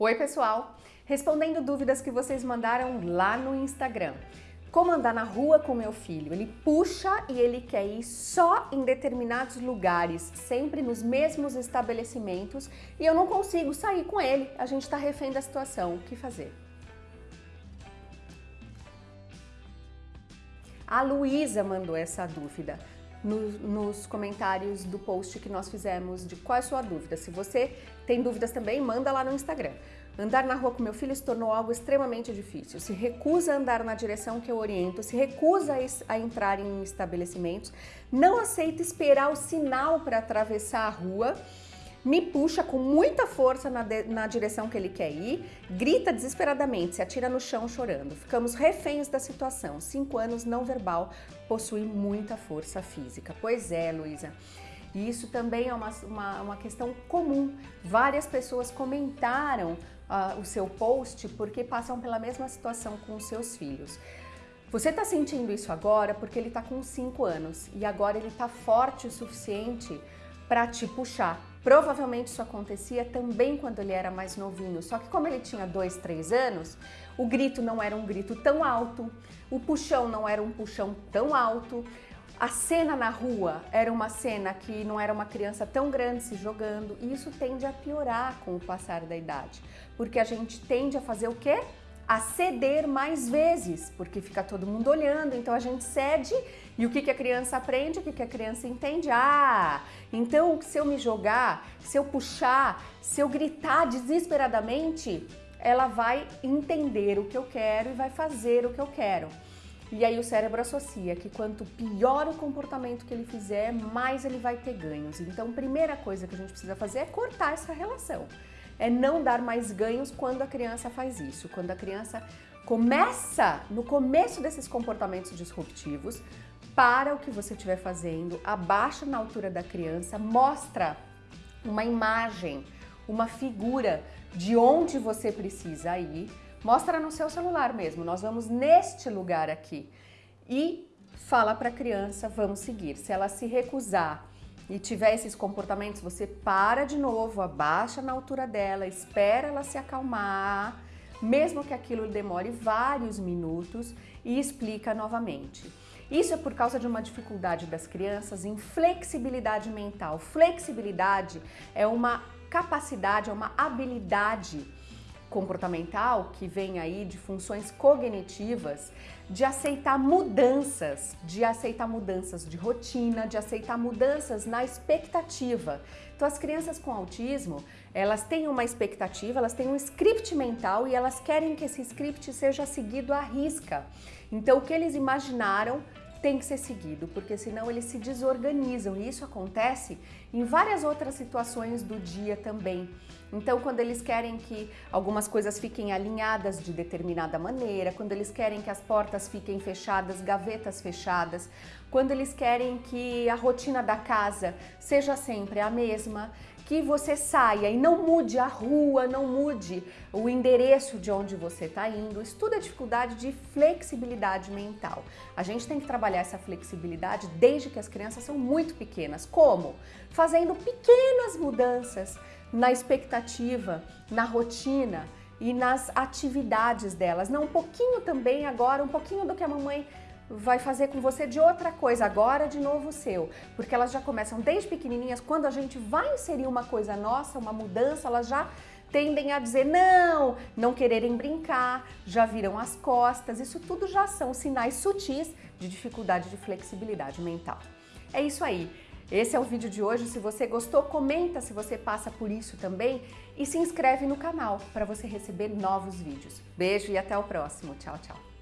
Oi pessoal, respondendo dúvidas que vocês mandaram lá no Instagram. Como andar na rua com meu filho? Ele puxa e ele quer ir só em determinados lugares, sempre nos mesmos estabelecimentos e eu não consigo sair com ele. A gente está refém da situação. O que fazer? A Luísa mandou essa dúvida no, nos comentários do post que nós fizemos de qual é a sua dúvida. Se você tem dúvidas também, manda lá no Instagram. Andar na rua com meu filho se tornou algo extremamente difícil. Se recusa a andar na direção que eu oriento, se recusa a entrar em estabelecimentos, não aceita esperar o sinal para atravessar a rua me puxa com muita força na, de, na direção que ele quer ir, grita desesperadamente, se atira no chão chorando. Ficamos reféns da situação. Cinco anos não verbal possui muita força física. Pois é, Luísa. E isso também é uma, uma, uma, questão comum. Várias pessoas comentaram uh, o seu post porque passam pela mesma situação com os seus filhos. Você está sentindo isso agora porque ele está com 5 anos e agora ele está forte o suficiente para te puxar. Provavelmente isso acontecia também quando ele era mais novinho, só que como ele tinha dois, três anos, o grito não era um grito tão alto, o puxão não era um puxão tão alto, a cena na rua era uma cena que não era uma criança tão grande se jogando e isso tende a piorar com o passar da idade, porque a gente tende a fazer o quê? A ceder mais vezes, porque fica todo mundo olhando, então a gente cede e o que, que a criança aprende, o que, que a criança entende? Ah, então se eu me jogar, se eu puxar, se eu gritar desesperadamente, ela vai entender o que eu quero e vai fazer o que eu quero. E aí o cérebro associa que quanto pior o comportamento que ele fizer, mais ele vai ter ganhos. Então, primeira coisa que a gente precisa fazer é cortar essa relação é não dar mais ganhos quando a criança faz isso. Quando a criança começa, no começo desses comportamentos disruptivos, para o que você estiver fazendo, abaixa na altura da criança, mostra uma imagem, uma figura de onde você precisa ir, mostra no seu celular mesmo, nós vamos neste lugar aqui e fala para a criança, vamos seguir. Se ela se recusar e tiver esses comportamentos, você para de novo, abaixa na altura dela, espera ela se acalmar, mesmo que aquilo demore vários minutos e explica novamente. Isso é por causa de uma dificuldade das crianças em flexibilidade mental. Flexibilidade é uma capacidade, é uma habilidade comportamental, que vem aí de funções cognitivas, de aceitar mudanças, de aceitar mudanças de rotina, de aceitar mudanças na expectativa. Então as crianças com autismo, elas têm uma expectativa, elas têm um script mental e elas querem que esse script seja seguido à risca. Então o que eles imaginaram tem que ser seguido, porque senão eles se desorganizam e isso acontece em várias outras situações do dia também. Então, quando eles querem que algumas coisas fiquem alinhadas de determinada maneira, quando eles querem que as portas fiquem fechadas, gavetas fechadas, quando eles querem que a rotina da casa seja sempre a mesma, que você saia e não mude a rua, não mude o endereço de onde você está indo. Tudo é dificuldade de flexibilidade mental. A gente tem que trabalhar essa flexibilidade desde que as crianças são muito pequenas. Como? Fazendo pequenas mudanças na expectativa, na rotina e nas atividades delas. Não, um pouquinho também agora, um pouquinho do que a mamãe vai fazer com você de outra coisa, agora de novo seu. Porque elas já começam desde pequenininhas, quando a gente vai inserir uma coisa nossa, uma mudança, elas já tendem a dizer não, não quererem brincar, já viram as costas, isso tudo já são sinais sutis de dificuldade de flexibilidade mental. É isso aí. Esse é o vídeo de hoje. Se você gostou, comenta se você passa por isso também e se inscreve no canal para você receber novos vídeos. Beijo e até o próximo. Tchau, tchau.